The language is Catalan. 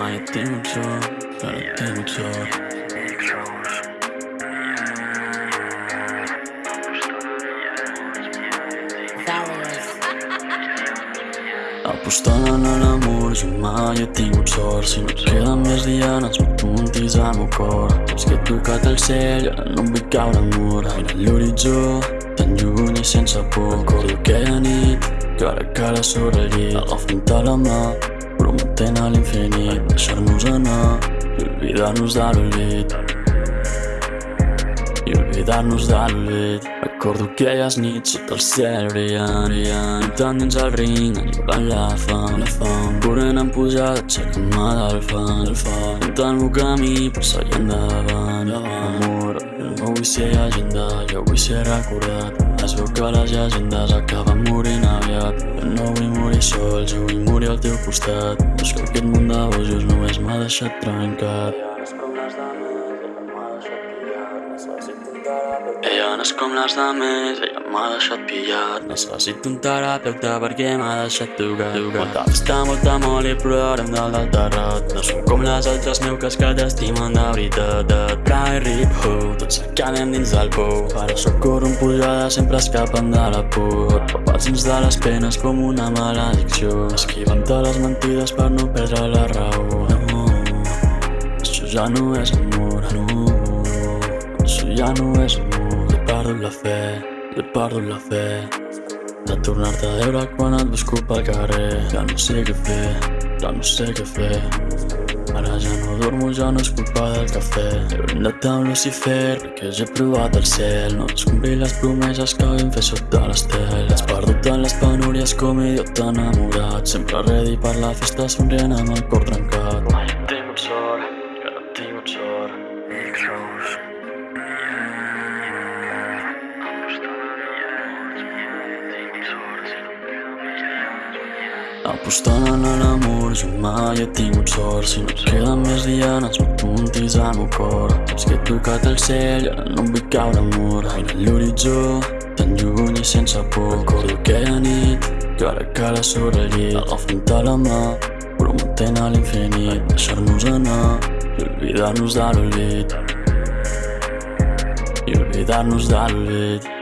Mai he tingut sort, que no he tingut sort Apostant en l'amor, jo mai he tingut sort. Si no et queden més dianes, m'apuntis al meu cor. És que he tocat el cel ara no em vull caure al mur. Mira l'horitzó, tan lluny i sense por. Recordo aquella nit, cara a cara sobre el llit. Agafant-te la mà, prometent a l'infinit Deixar-nos anar i oblidar-nos de l'olvid i oblidar-nos de l'olvid Recordo aquelles nits sota el cel brillant, brillant Tant dins el brinc, enjugant la fam, la fam. Corrent en pujada, aixecant-me del fang, del fang. Fent el camí per seguir endavant, davant no vull ser agenda, jo vull ser recordat Es veu que les llegendes acaben morint aviat. Jo no vull morir sol, jo vull morir al teu costat. És que aquest món de bojos només m'ha deixat trencat ella no és com les dames, ella m'ha deixat pillat Necessito un terapeuta perquè m'ha deixat tocat Molta festa, molta moli, però ara em dalt del terrat. No som com les altres meuques que t'estimen de veritat. Et cai rip ho, tots acabem dins del pou. Ara sóc corro en pujada, sempre escapen de la por. Papats dins de les penes com una maledicció. Esquivant-te les mentides per no perdre la raó ja no és amor, no. Això ja no és amor. He perdut la fe, he perdut la fe. De tornar-te a veure quan et busco pel carrer. Ja no sé què fer, ja no sé què fer. Ara ja no dormo, ja no és culpa del cafè. He brindat amb Lucifer perquè ja he provat el cel. No complir les promeses que vam fer sota l'estel. Has perdut en les penúries com idiota enamorat. Sempre ready per la festa somrient amb el cor trencat no he tingut sort Apostant en l'amor, jo mai he tingut sort Si no et queden més dianes, m'apuntis al meu cor. És que he tocat el cel i ara no vull caure al mur Mira l'horitzó, tan lluny i sense por. Recordo aquella nit, cara a cara sobre el llit. Agafant-te la mà, prometent a l'infinit. Deixar-nos anar i oblidar-nos de l'olvid I oblidar-nos de l'olvid